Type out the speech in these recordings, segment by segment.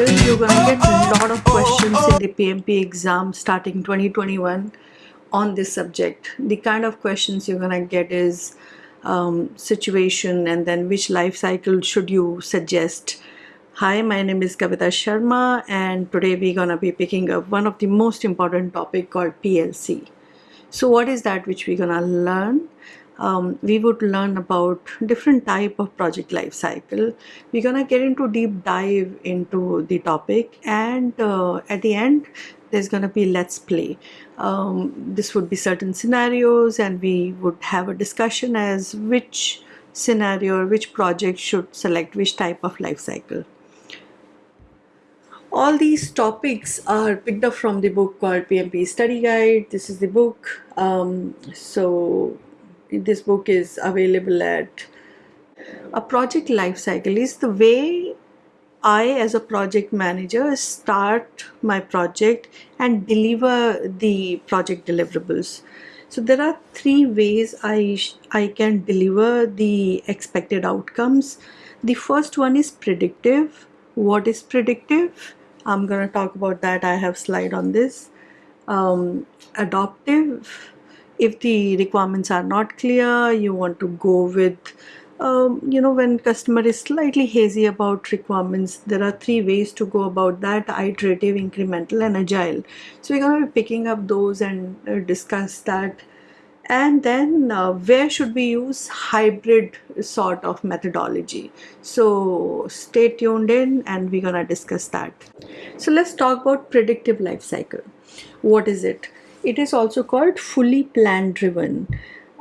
You're gonna get a lot of questions in the PMP exam starting 2021 on this subject. The kind of questions you're gonna get is um, situation and then which life cycle should you suggest. Hi, my name is Kavita Sharma and today we're gonna be picking up one of the most important topic called PLC. So what is that which we're gonna learn? Um, we would learn about different type of project life cycle we're gonna get into deep dive into the topic and uh, at the end there's gonna be let's play um, this would be certain scenarios and we would have a discussion as which scenario or which project should select which type of life cycle all these topics are picked up from the book called PMP Study Guide. This is the book. Um, so this book is available at a project life cycle is the way I as a project manager start my project and deliver the project deliverables. So there are three ways I, I can deliver the expected outcomes. The first one is predictive. What is predictive? I'm going to talk about that. I have slide on this. Um, adaptive if the requirements are not clear you want to go with um, you know when customer is slightly hazy about requirements there are three ways to go about that iterative incremental and agile. So we're going to be picking up those and uh, discuss that. And then uh, where should we use hybrid sort of methodology? So stay tuned in and we're gonna discuss that. So let's talk about predictive life cycle. What is it it is also called fully plan driven.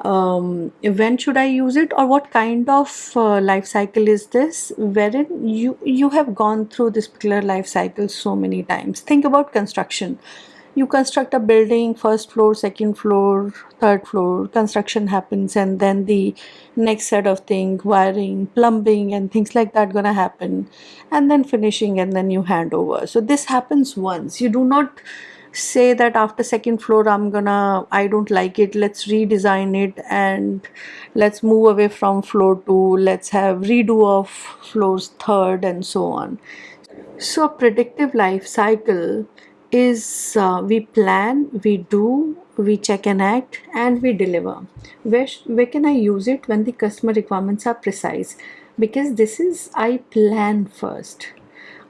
Um, when should I use it or what kind of uh, life cycle is this wherein you you have gone through this particular life cycle so many times? Think about construction. You construct a building first floor second floor third floor construction happens and then the next set of thing wiring plumbing and things like that gonna happen and then finishing and then you hand over. So this happens once. You do not say that after second floor i'm gonna i don't like it. Let's redesign it and let's move away from floor two. Let's have redo of floors third and so on. So a predictive life cycle is uh, we plan we do we check and act and we deliver. Where where can i use it when the customer requirements are precise? Because this is i plan first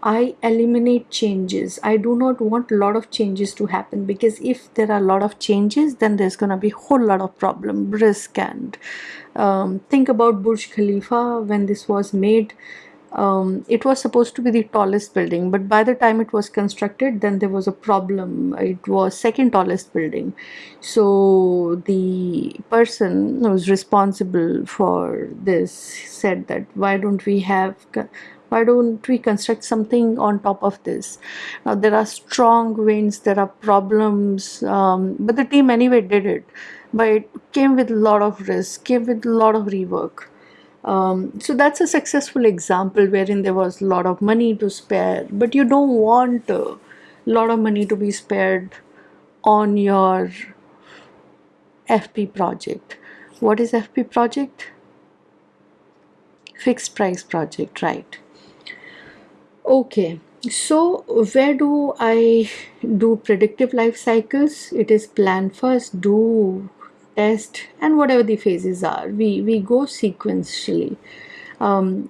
I eliminate changes. I do not want a lot of changes to happen because if there are a lot of changes, then there's going to be a whole lot of problem, risk and um, think about Burj Khalifa when this was made. Um, it was supposed to be the tallest building but by the time it was constructed then there was a problem it was second tallest building so the person who was responsible for this said that why don't we have why don't we construct something on top of this? Now there are strong winds there are problems um, but the team anyway did it. But it came with a lot of risk came with a lot of rework. Um, so that's a successful example wherein there was a lot of money to spare. But you don't want a lot of money to be spared on your FP project. What is FP project? Fixed price project right okay so where do I do predictive life cycles? It is plan first do test and whatever the phases are. We we go sequentially. Um,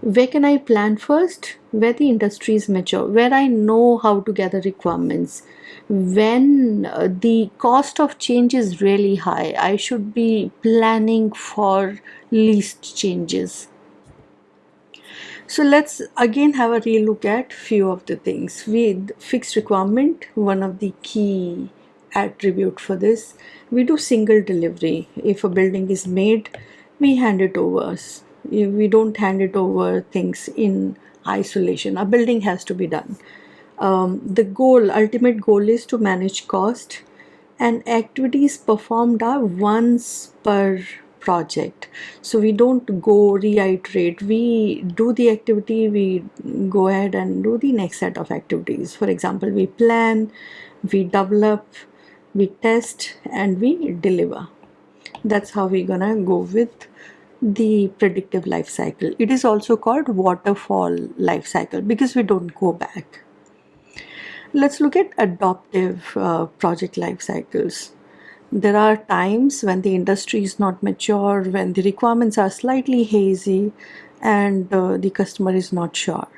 where can I plan first? Where the industry is mature. Where I know how to gather requirements. When uh, the cost of change is really high I should be planning for least changes so let's again have a relook at few of the things. With fixed requirement, one of the key attribute for this, we do single delivery. If a building is made, we hand it over. We don't hand it over things in isolation. A building has to be done. Um, the goal, ultimate goal is to manage cost and activities performed are once per project so we don't go reiterate we do the activity we go ahead and do the next set of activities for example we plan we develop we test and we deliver that's how we're gonna go with the predictive life cycle. It is also called waterfall life cycle because we don't go back. Let's look at adoptive uh, project life cycles. There are times when the industry is not mature, when the requirements are slightly hazy, and uh, the customer is not sure.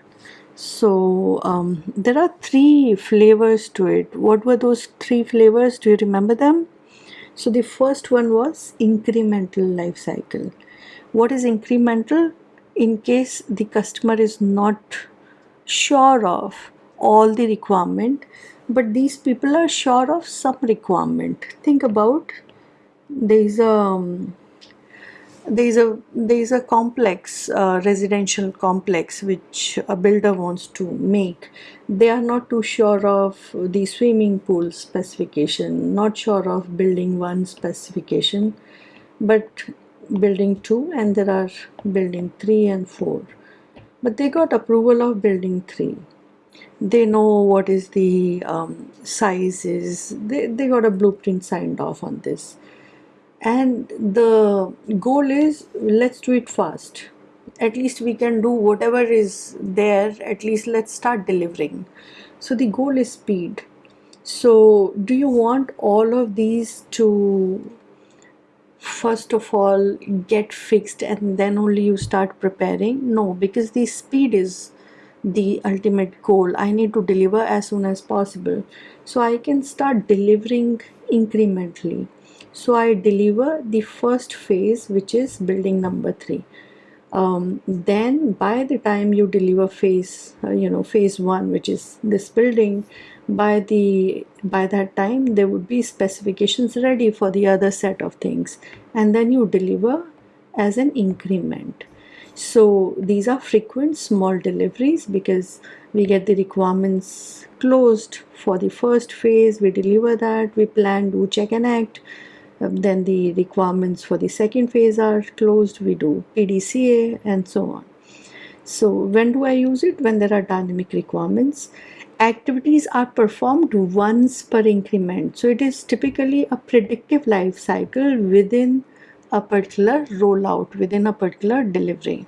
So um, there are three flavors to it. What were those three flavors? Do you remember them? So the first one was incremental life cycle. What is incremental? In case the customer is not sure of all the requirement, but these people are sure of some requirement. Think about there is a there is a there is a complex uh, residential complex which a builder wants to make. They are not too sure of the swimming pool specification not sure of building one specification but building 2 and there are building 3 and 4 but they got approval of building 3 they know what is the um, size is they, they got a blueprint signed off on this. And the goal is let's do it fast. At least we can do whatever is there. At least let's start delivering. So the goal is speed. So do you want all of these to first of all get fixed and then only you start preparing? No because the speed is the ultimate goal. I need to deliver as soon as possible. So i can start delivering incrementally. So I deliver the first phase which is building number three. Um, then by the time you deliver phase uh, you know phase one which is this building by the by that time there would be specifications ready for the other set of things. And then you deliver as an increment so these are frequent small deliveries because we get the requirements closed for the first phase. We deliver that. We plan do check and act. Um, then the requirements for the second phase are closed. We do PDCA and so on. So when do I use it? When there are dynamic requirements. Activities are performed once per increment. So it is typically a predictive life cycle within a particular rollout within a particular delivery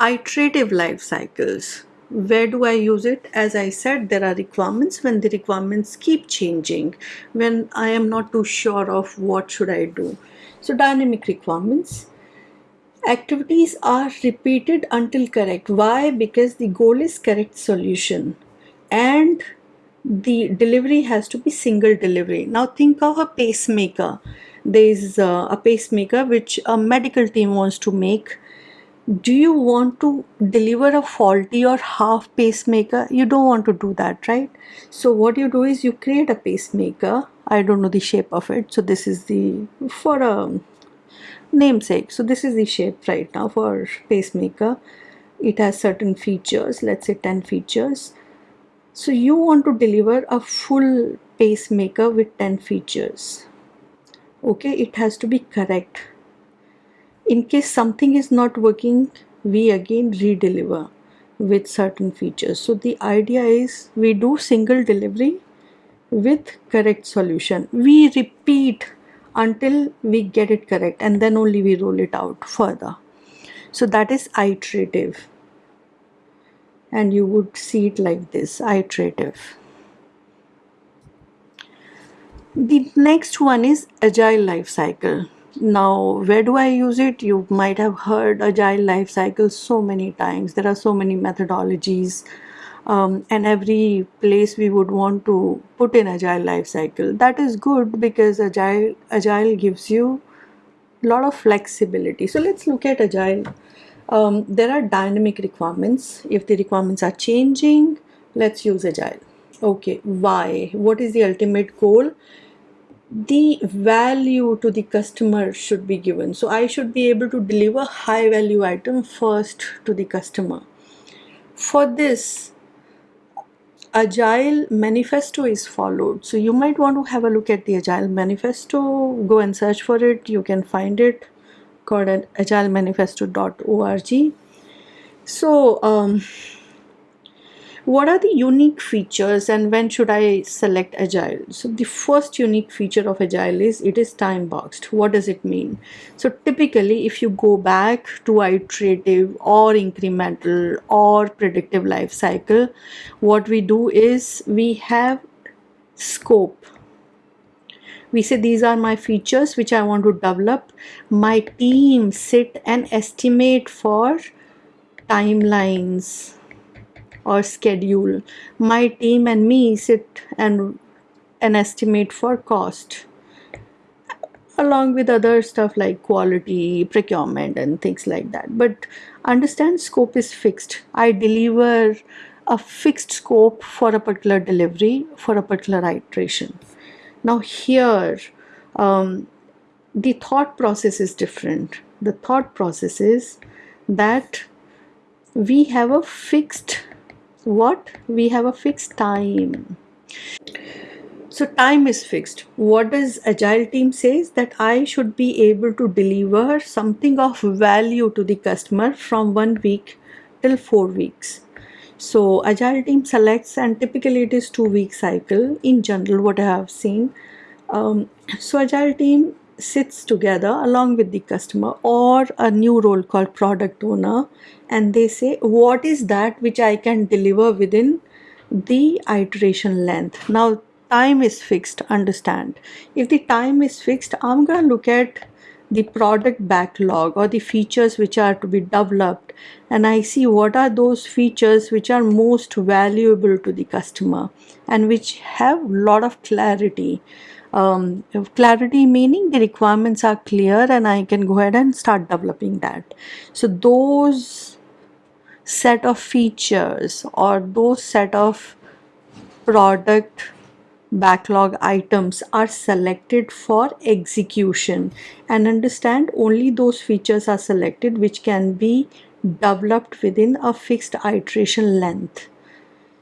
iterative life cycles where do I use it? As I said, there are requirements when the requirements keep changing, when I am not too sure of what should I do. So dynamic requirements. Activities are repeated until correct. Why? Because the goal is correct solution and the delivery has to be single delivery. Now think of a pacemaker. There is uh, a pacemaker which a medical team wants to make. Do you want to deliver a faulty or half pacemaker? You don't want to do that right? So what you do is you create a pacemaker. I don't know the shape of it. So this is the for a namesake. So this is the shape right now for pacemaker. It has certain features. Let's say 10 features so you want to deliver a full pacemaker with 10 features. Okay it has to be correct. In case something is not working we again redeliver with certain features. So the idea is we do single delivery with correct solution. We repeat until we get it correct and then only we roll it out further. So that is iterative and you would see it like this iterative. The next one is agile life cycle. Now where do i use it? You might have heard agile life cycle so many times. There are so many methodologies um, and every place we would want to put in agile life cycle. That is good because agile agile gives you a lot of flexibility. So let's look at agile um, there are dynamic requirements. If the requirements are changing let's use agile. Okay why? What is the ultimate goal? The value to the customer should be given. So i should be able to deliver high value item first to the customer. For this agile manifesto is followed. So you might want to have a look at the agile manifesto. Go and search for it. You can find it called at agilemanifesto.org so um, what are the unique features and when should I select agile? So the first unique feature of agile is it is time boxed. What does it mean? So typically if you go back to iterative or incremental or predictive life cycle, what we do is we have scope. We say these are my features which I want to develop. My team sit and estimate for timelines or schedule. My team and me sit and an estimate for cost along with other stuff like quality, procurement and things like that. But understand scope is fixed. I deliver a fixed scope for a particular delivery for a particular iteration. Now here um, the thought process is different. The thought process is that we have a fixed what? We have a fixed time. So time is fixed. What does agile team says? That i should be able to deliver something of value to the customer from one week till four weeks so agile team selects and typically it is two week cycle in general what i have seen um, so agile team sits together along with the customer or a new role called product owner and they say what is that which I can deliver within the iteration length. Now time is fixed understand if the time is fixed I'm gonna look at the product backlog or the features which are to be developed and I see what are those features which are most valuable to the customer and which have lot of clarity um, clarity meaning the requirements are clear and I can go ahead and start developing that. So those set of features or those set of product backlog items are selected for execution. And understand only those features are selected which can be developed within a fixed iteration length.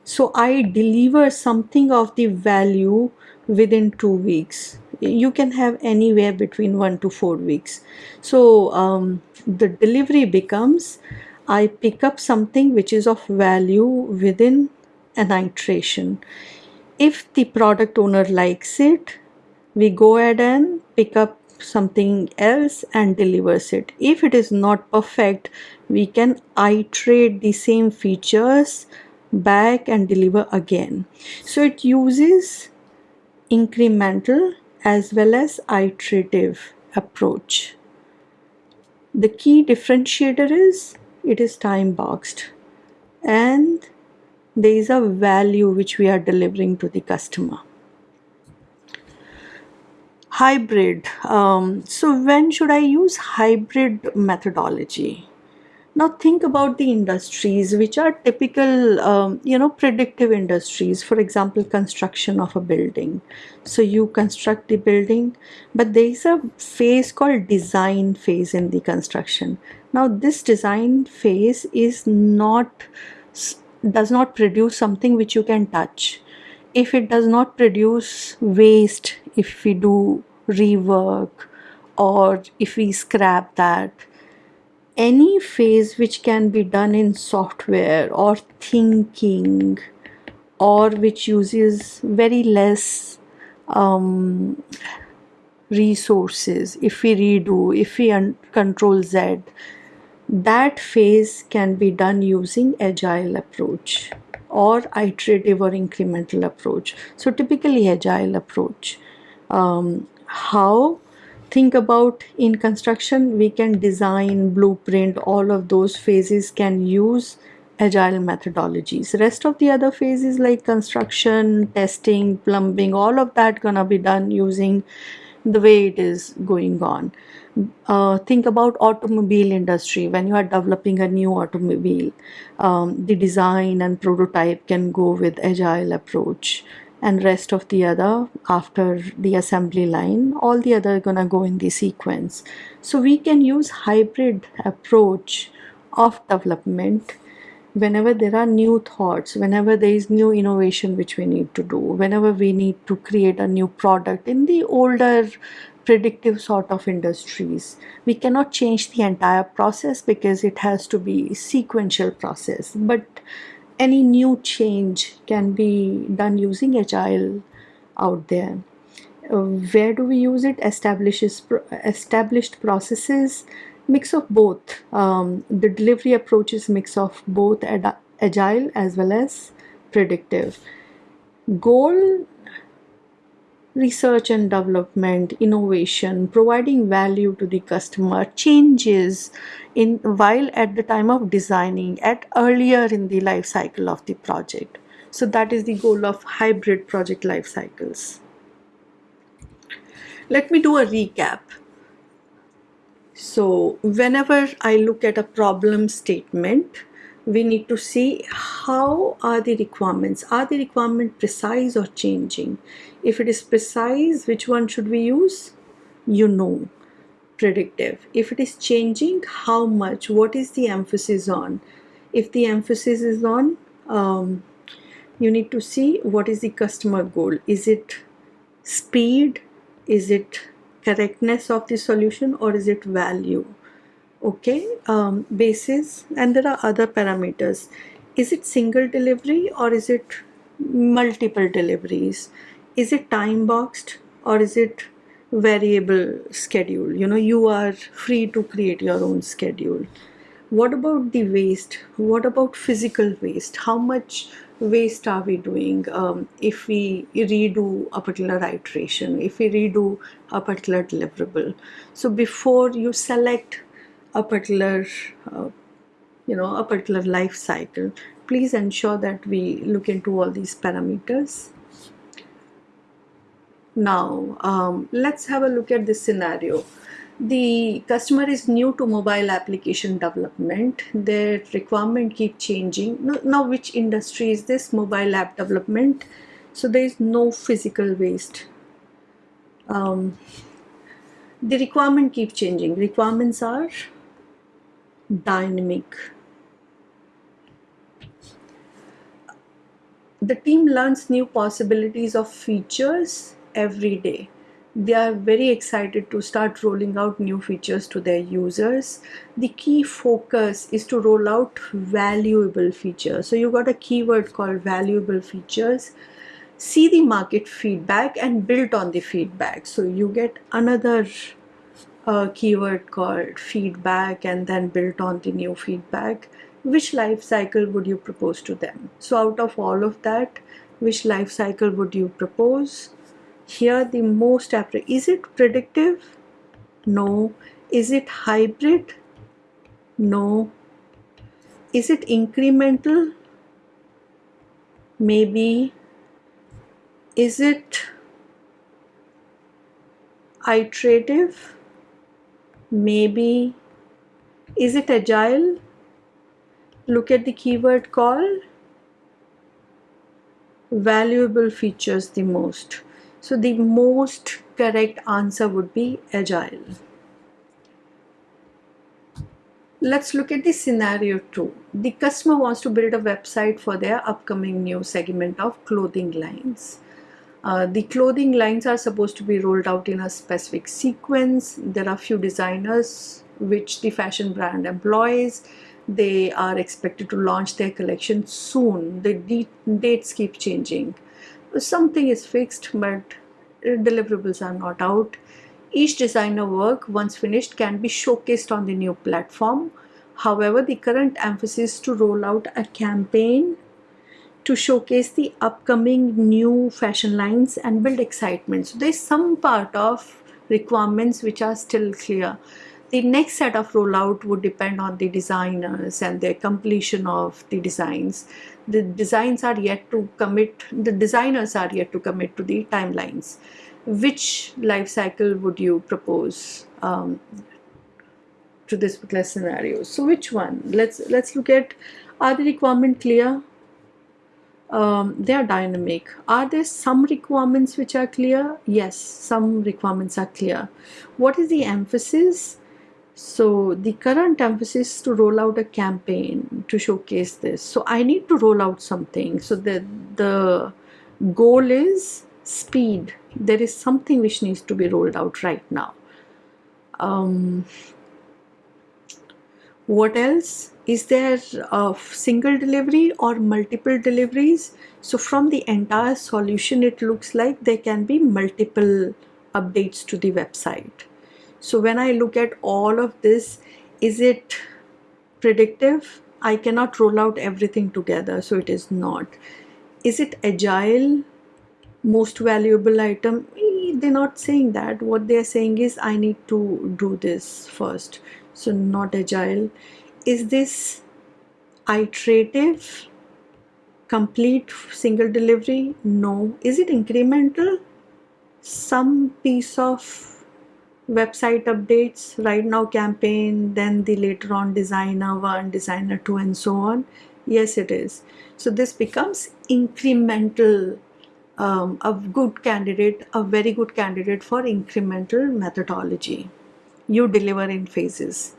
So I deliver something of the value within two weeks. You can have anywhere between one to four weeks. So um, the delivery becomes I pick up something which is of value within an iteration if the product owner likes it we go ahead and pick up something else and delivers it. If it is not perfect we can iterate the same features back and deliver again. So it uses incremental as well as iterative approach. The key differentiator is it is time boxed. And there is a value which we are delivering to the customer. Hybrid. Um, so when should I use hybrid methodology? Now think about the industries which are typical, um, you know, predictive industries. For example, construction of a building. So you construct the building, but there is a phase called design phase in the construction. Now this design phase is not, does not produce something which you can touch. If it does not produce waste, if we do rework or if we scrap that, any phase which can be done in software or thinking or which uses very less um, resources if we redo if we control z that phase can be done using agile approach or iterative or incremental approach. So typically agile approach. Um, how? Think about in construction we can design blueprint. All of those phases can use agile methodologies. Rest of the other phases like construction testing plumbing all of that gonna be done using the way it is going on. Uh, think about automobile industry. When you are developing a new automobile um, the design and prototype can go with agile approach and rest of the other after the assembly line all the other gonna go in the sequence. So we can use hybrid approach of development whenever there are new thoughts whenever there is new innovation which we need to do whenever we need to create a new product in the older predictive sort of industries we cannot change the entire process because it has to be sequential process. But any new change can be done using agile out there. Uh, where do we use it? Establishes established processes mix of both. Um, the delivery approach is mix of both agile as well as predictive. Goal research and development innovation providing value to the customer changes in while at the time of designing at earlier in the life cycle of the project. So that is the goal of hybrid project life cycles. Let me do a recap so whenever i look at a problem statement we need to see how are the requirements. Are the requirement precise or changing? If it is precise which one should we use? You know. Predictive. If it is changing how much? What is the emphasis on? If the emphasis is on um, you need to see what is the customer goal. Is it speed? Is it correctness of the solution or is it value? Okay um, basis and there are other parameters. Is it single delivery or is it multiple deliveries? Is it time boxed or is it variable schedule? You know you are free to create your own schedule. What about the waste? What about physical waste? How much waste are we doing? Um, if we redo a particular iteration if we redo a particular deliverable. So before you select a particular uh, you know a particular life cycle please ensure that we look into all these parameters. Now um, let's have a look at this scenario the customer is new to mobile application development. Their requirement keep changing. Now, which industry is this mobile app development? So there is no physical waste. Um, the requirement keep changing. Requirements are dynamic. The team learns new possibilities of features every day. They are very excited to start rolling out new features to their users. The key focus is to roll out valuable features. So you got a keyword called valuable features. See the market feedback and build on the feedback. So you get another a keyword called feedback and then built on the new feedback. Which life cycle would you propose to them? So out of all of that which life cycle would you propose here the most is it predictive? No. Is it hybrid? No. Is it incremental? Maybe. Is it iterative? Maybe. Is it agile? Look at the keyword call valuable features the most so the most correct answer would be agile let's look at the scenario two the customer wants to build a website for their upcoming new segment of clothing lines uh, the clothing lines are supposed to be rolled out in a specific sequence. There are few designers which the fashion brand employs. They are expected to launch their collection soon. The dates keep changing. Something is fixed but deliverables are not out. Each designer work once finished can be showcased on the new platform. However, the current emphasis to roll out a campaign to showcase the upcoming new fashion lines and build excitement. So there's some part of requirements which are still clear. The next set of rollout would depend on the designers and their completion of the designs. The designs are yet to commit, the designers are yet to commit to the timelines. Which life cycle would you propose um, to this particular scenario? So which one? Let's let's look at are the requirement clear? um, they are dynamic. Are there some requirements which are clear? Yes, some requirements are clear. What is the emphasis? So the current emphasis is to roll out a campaign to showcase this. So I need to roll out something. So the, the goal is speed. There is something which needs to be rolled out right now. Um, what else is there a single delivery or multiple deliveries so from the entire solution it looks like there can be multiple updates to the website so when I look at all of this is it predictive? I cannot roll out everything together so it is not. Is it agile? Most valuable item? Eh, they're not saying that. What they're saying is I need to do this first. So not agile. Is this iterative? Complete single delivery? No. Is it incremental? Some piece of website updates right now campaign then the later on designer one designer two and so on yes it is so this becomes incremental um, a good candidate a very good candidate for incremental methodology you deliver in phases.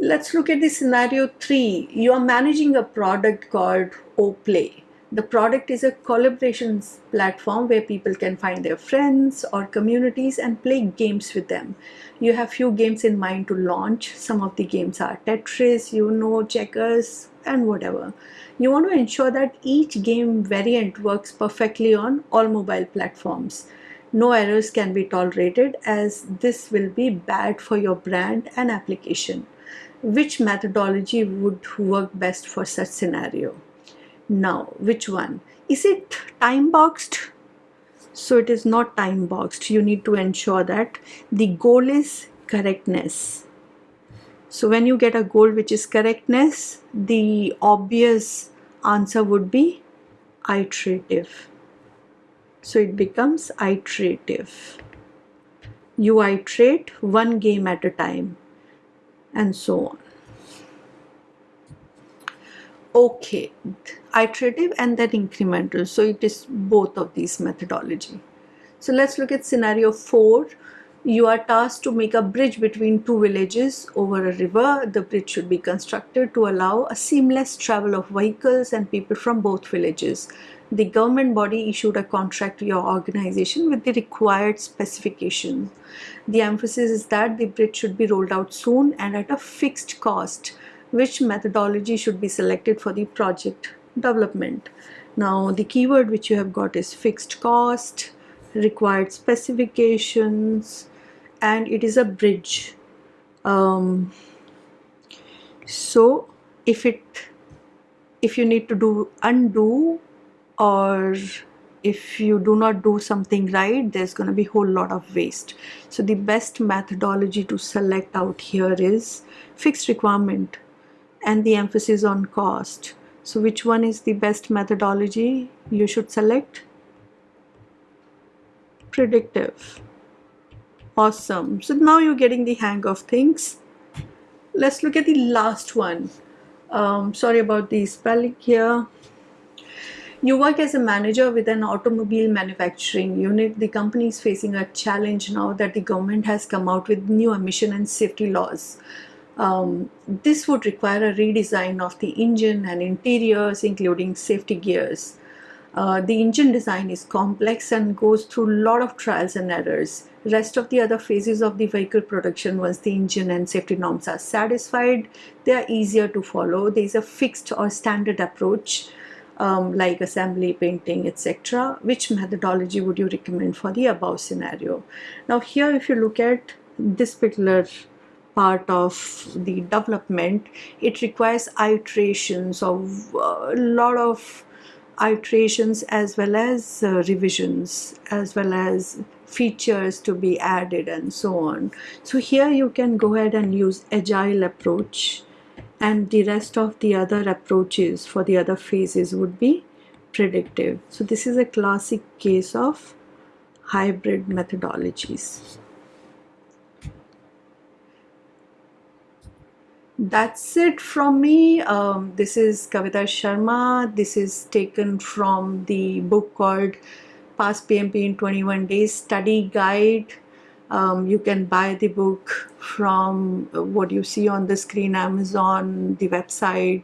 Let's look at the scenario three. You are managing a product called Oplay. The product is a collaborations platform where people can find their friends or communities and play games with them. You have few games in mind to launch. Some of the games are Tetris, you know, Checkers, and whatever. You want to ensure that each game variant works perfectly on all mobile platforms no errors can be tolerated as this will be bad for your brand and application. Which methodology would work best for such scenario? Now, which one? Is it time boxed? So it is not time boxed. You need to ensure that the goal is correctness. So when you get a goal which is correctness, the obvious answer would be iterative. So it becomes iterative. You iterate one game at a time and so on. Okay, iterative and then incremental. So it is both of these methodology. So let's look at scenario 4 you are tasked to make a bridge between two villages over a river. The bridge should be constructed to allow a seamless travel of vehicles and people from both villages. The government body issued a contract to your organization with the required specifications. The emphasis is that the bridge should be rolled out soon and at a fixed cost. Which methodology should be selected for the project development? Now the keyword which you have got is fixed cost, required specifications, and it is a bridge. Um, so if it if you need to do undo or if you do not do something right there's going to be a whole lot of waste. So the best methodology to select out here is fixed requirement and the emphasis on cost so which one is the best methodology you should select predictive Awesome. So now you're getting the hang of things. Let's look at the last one. Um, sorry about the spelling here. You work as a manager with an automobile manufacturing unit. The company is facing a challenge now that the government has come out with new emission and safety laws. Um, this would require a redesign of the engine and interiors, including safety gears. Uh, the engine design is complex and goes through a lot of trials and errors. Rest of the other phases of the vehicle production, once the engine and safety norms are satisfied, they are easier to follow. There is a fixed or standard approach um, like assembly, painting, etc. Which methodology would you recommend for the above scenario? Now here if you look at this particular part of the development, it requires iterations of a lot of iterations as well as uh, revisions as well as features to be added and so on. So here you can go ahead and use agile approach and the rest of the other approaches for the other phases would be predictive. So this is a classic case of hybrid methodologies that's it from me. Um, this is Kavita Sharma. This is taken from the book called Pass PMP in 21 Days study guide. Um, you can buy the book from what you see on the screen Amazon the website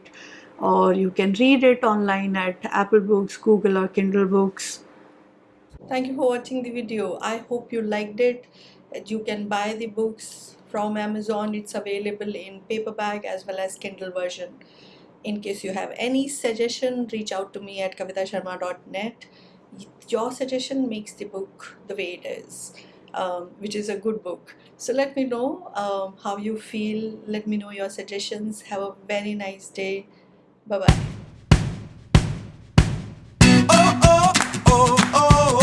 or you can read it online at Apple Books Google or Kindle Books. Thank you for watching the video. I hope you liked it. You can buy the books from Amazon. It's available in paperback as well as Kindle version. In case you have any suggestion, reach out to me at kavitasharma.net. Your suggestion makes the book the way it is, um, which is a good book. So let me know um, how you feel. Let me know your suggestions. Have a very nice day. Bye bye. oh, oh, oh, oh.